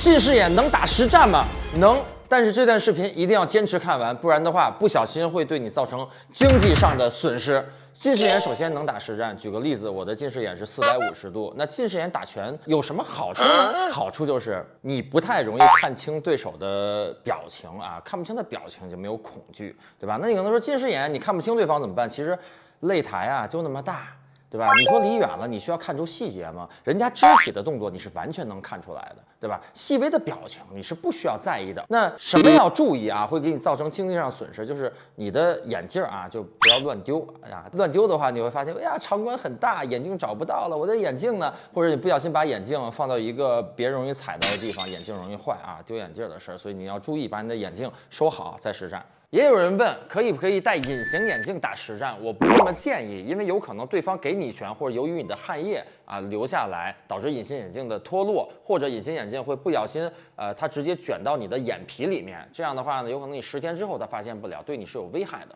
近视眼能打实战吗？能，但是这段视频一定要坚持看完，不然的话不小心会对你造成经济上的损失。近视眼首先能打实战，举个例子，我的近视眼是四百五十度，那近视眼打拳有什么好处呢？好处就是你不太容易看清对手的表情啊，看不清的表情就没有恐惧，对吧？那你可能说近视眼你看不清对方怎么办？其实擂台啊就那么大。对吧？你说离远了，你需要看出细节吗？人家肢体的动作你是完全能看出来的，对吧？细微的表情你是不需要在意的。那什么要注意啊？会给你造成经济上损失，就是你的眼镜啊，就不要乱丢啊！乱丢的话，你会发现，哎呀，场馆很大，眼镜找不到了，我的眼镜呢？或者你不小心把眼镜放到一个别人容易踩到的地方，眼镜容易坏啊，丢眼镜的事儿。所以你要注意，把你的眼镜收好再实战。也有人问，可以不可以戴隐形眼镜打实战？我不这么建议，因为有可能对方给你一拳，或者由于你的汗液啊流下来，导致隐形眼镜的脱落，或者隐形眼镜会不小心，呃，它直接卷到你的眼皮里面。这样的话呢，有可能你十天之后它发现不了，对你是有危害的。